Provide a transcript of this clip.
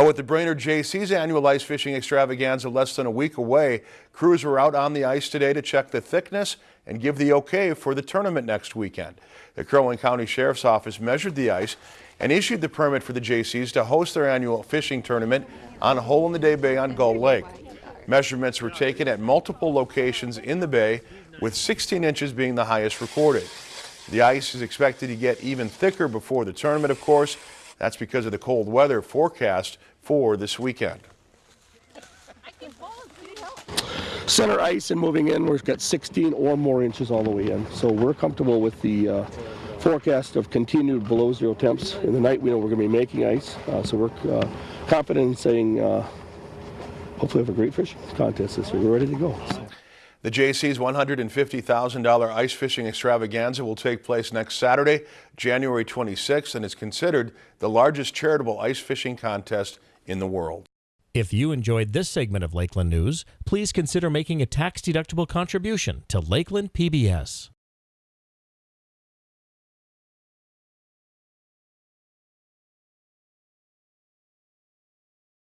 Well, with the Brainerd Jaycees annual ice fishing extravaganza less than a week away, crews were out on the ice today to check the thickness and give the okay for the tournament next weekend. The Crow Wing County Sheriff's Office measured the ice and issued the permit for the Jaycees to host their annual fishing tournament on a Hole in the Day Bay on Gull Lake. Measurements were taken at multiple locations in the bay, with 16 inches being the highest recorded. The ice is expected to get even thicker before the tournament, of course. That's because of the cold weather forecast for this weekend. Center ice and moving in, we've got 16 or more inches all the way in. So we're comfortable with the uh, forecast of continued below zero temps. In the night, we know we're going to be making ice. Uh, so we're uh, confident in saying, uh, hopefully, have a great fishing contest this week. We're ready to go. So. The Jaycees $150,000 ice fishing extravaganza will take place next Saturday, January 26th, and is considered the largest charitable ice fishing contest in the world. If you enjoyed this segment of Lakeland News, please consider making a tax-deductible contribution to Lakeland PBS.